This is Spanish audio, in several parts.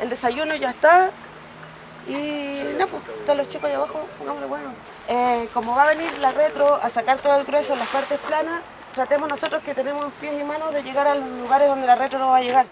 El desayuno ya está. Y no, pues están los chicos ahí abajo, pongámosle bueno. Eh, como va a venir la retro a sacar todo el grueso en las partes planas, tratemos nosotros que tenemos pies y manos de llegar a los lugares donde la retro no va a llegar.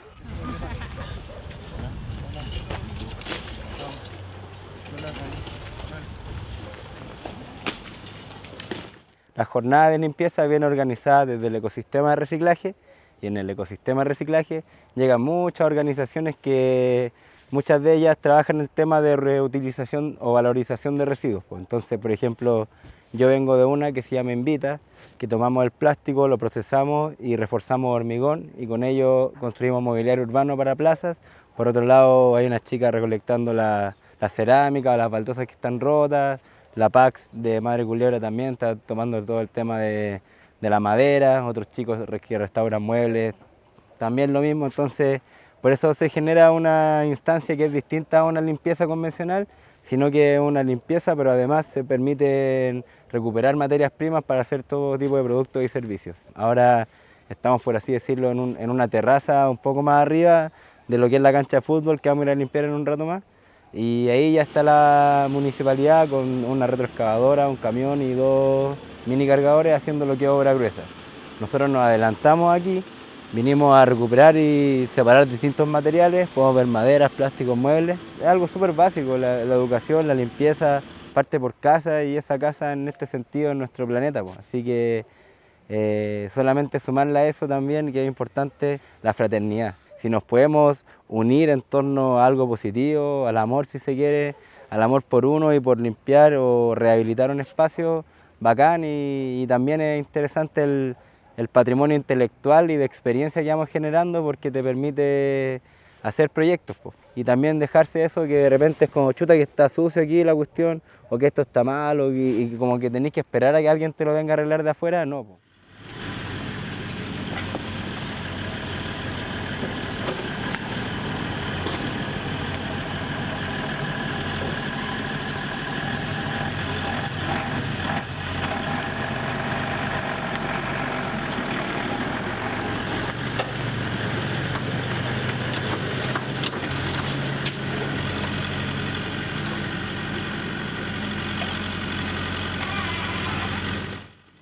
La jornada de limpieza viene organizada desde el ecosistema de reciclaje y en el ecosistema de reciclaje llegan muchas organizaciones que muchas de ellas trabajan en el tema de reutilización o valorización de residuos. pues. Entonces, por ejemplo, yo vengo de una que se llama Invita, que tomamos el plástico, lo procesamos y reforzamos hormigón y con ello construimos mobiliario urbano para plazas. Por otro lado, hay unas chicas recolectando la, la cerámica, las baldosas que están rotas, la PAX de Madre Culebra también está tomando todo el tema de, de la madera, otros chicos que restauran muebles, también lo mismo, entonces por eso se genera una instancia que es distinta a una limpieza convencional, sino que es una limpieza, pero además se permite recuperar materias primas para hacer todo tipo de productos y servicios. Ahora estamos, por así decirlo, en, un- en una terraza un poco más arriba de lo que es la cancha de fútbol que vamos a ir a limpiar en un rato más. Y ahí ya está la municipalidad con una retroexcavadora, un camión y dos mini cargadores haciendo lo que es obra gruesa. Nosotros nos adelantamos aquí, vinimos a recuperar y separar distintos materiales, podemos ver maderas, plásticos, muebles. Es algo súper básico, la, educación, la limpieza parte por casa y esa casa en este sentido es nuestro planeta. pues. Así que eh, solamente sumarle a eso también, que es importante, la fraternidad. Si nos podemos unir en torno a algo positivo, al amor si se quiere, al amor por uno y por limpiar o rehabilitar un espacio, bacán y, también es interesante el, el patrimonio intelectual y de experiencia que vamos generando porque te permite hacer proyectos y también dejarse eso que de repente es como chuta que está sucio aquí la cuestión o que esto está mal o y como que tenéis que esperar a que alguien te lo venga a arreglar de afuera, no. po.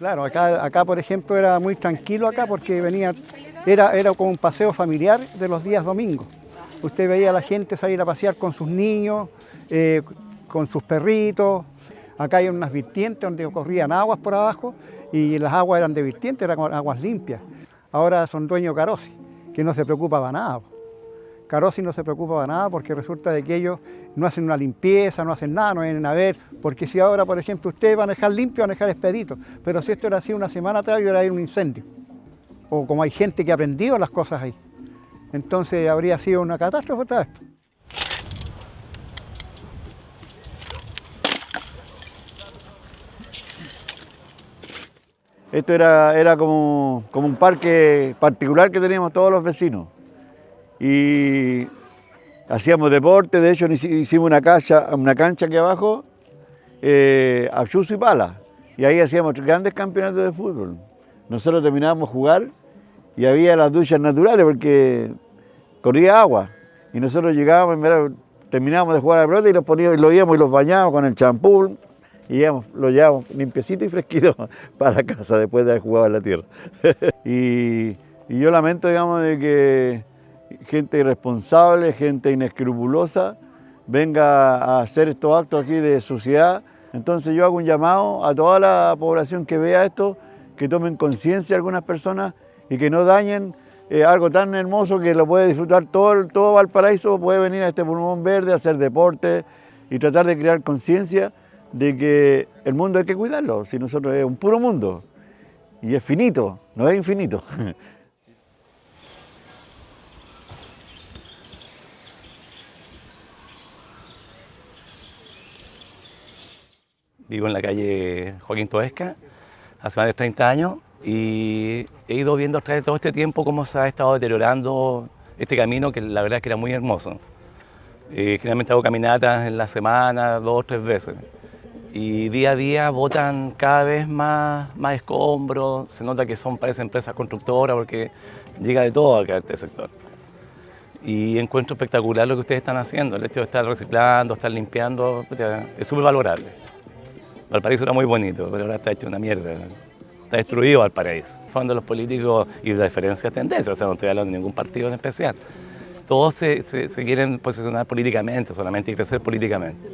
Claro, acá, acá por ejemplo era muy tranquilo acá porque venía, era, era como un paseo familiar de los días domingos. Usted veía a la gente salir a pasear con sus niños, eh, con sus perritos. Acá hay unas vertientes donde corrían aguas por abajo y las aguas eran de vertientes, eran aguas limpias. Ahora son dueños Carosi, que no se preocupa para nada. Carosi no se preocupa para nada porque resulta de que ellos no hacen una limpieza, no hacen nada, no vienen a ver, porque si ahora, por ejemplo, ustedes van a dejar limpio, van a dejar expedito, pero si esto era así una semana atrás, hubiera habido un incendio. O como hay gente que ha aprendido las cosas ahí. Entonces habría sido una catástrofe otra vez. Esto era, era como, como un parque particular que teníamos todos los vecinos. Y hacíamos deporte, de hecho hici- hicimos una cancha, una cancha aquí abajo, eh, a chuzo y pala. Y ahí hacíamos grandes campeonatos de fútbol. Nosotros terminábamos jugar y había las duchas naturales porque corría agua. Y nosotros llegábamos, mira, terminábamos de jugar a la y los poníamos, y lo íbamos y los bañábamos con el champú y íbamos, lo llevábamos limpiecito y fresquito para casa después de haber jugado en la tierra. y, y yo lamento, digamos, de que gente irresponsable, gente inescrupulosa, venga a hacer estos actos aquí de suciedad. Entonces yo hago un llamado a toda la población que vea esto, que tomen conciencia algunas personas y que no dañen eh, algo tan hermoso que lo puede disfrutar todo, todo Valparaíso, puede venir a este pulmón verde, a hacer deporte y tratar de crear conciencia de que el mundo hay que cuidarlo, si nosotros es un puro mundo y es finito, no es infinito. Vivo en la calle Joaquín Toesca hace más de 30 años y he ido viendo a través de todo este tiempo cómo se ha estado deteriorando este camino que la verdad es que era muy hermoso. Eh, generalmente hago caminatas en la semana, dos o tres veces. Y día a día botan cada vez más, más escombros, se nota que son, parece empresas constructoras porque llega de todo acá este sector. y encuentro espectacular lo que ustedes están haciendo. El hecho de estar reciclando, estar limpiando, es súper valorable. Valparaíso era muy bonito, pero ahora está hecho una mierda. Está destruido Valparaíso. Fondo los políticos y la diferencia de tendencia, o sea, no estoy hablando de ningún partido en especial. Todos se quieren posicionar políticamente solamente y crecer políticamente.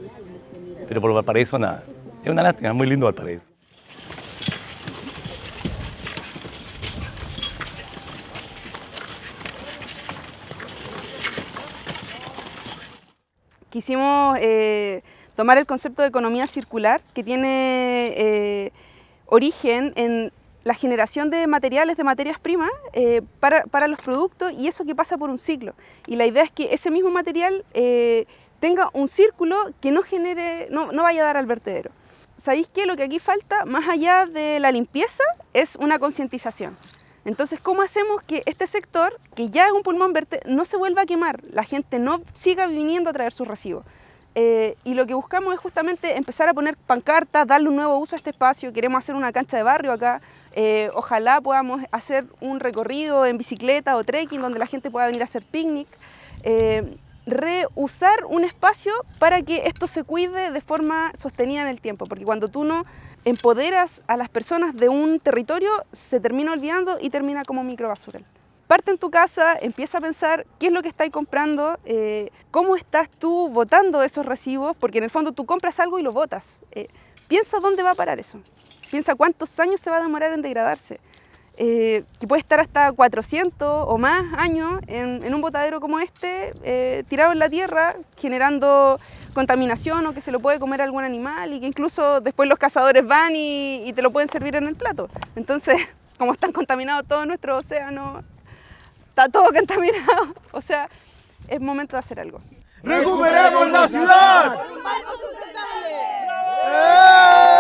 Pero por Valparaíso nada. Es una lástima, es muy lindo Valparaíso. quisimos eh, tomar el concepto de economía circular que tiene eh, origen en la generación de materiales, de materias primas eh, para, para, los productos y eso que pasa por un ciclo. Y la idea es que ese mismo material tenga un círculo que no, genere, no, no vaya a dar al vertedero. ¿Sabéis qué? Lo que aquí falta, más allá de la limpieza, es una concientización. Entonces, ¿cómo hacemos que este sector, que ya es un pulmón verde, no se vuelva a quemar? La gente no siga viniendo a traer sus residuos. Eh, y lo que buscamos es justamente empezar a poner pancartas, darle un nuevo uso a este espacio. Queremos hacer una cancha de barrio acá. Eh, ojalá podamos hacer un recorrido en bicicleta o trekking donde la gente pueda venir a hacer picnic. Eh, reusar un espacio para que esto se cuide de forma sostenida en el tiempo, porque cuando tú no empoderas a las personas de un territorio, se termina olvidando y termina como microbasural. Parte en tu casa, empieza a pensar qué es lo que estás comprando, eh, cómo estás tú botando esos recibos, porque en el fondo tú compras algo y lo botas. Eh, piensa dónde va a parar eso. Piensa cuántos años se va a demorar en degradarse. Eh, que puede estar hasta 400 o más años en, un botadero como este, eh, tirado en la tierra, generando contaminación o que se lo puede comer algún animal y que incluso después los cazadores van y, te lo pueden servir en el plato. Entonces, como están contaminados todos nuestros océanos, está todo contaminado, o sea, es momento de hacer algo. ¡Recuperemos la ciudad! Qué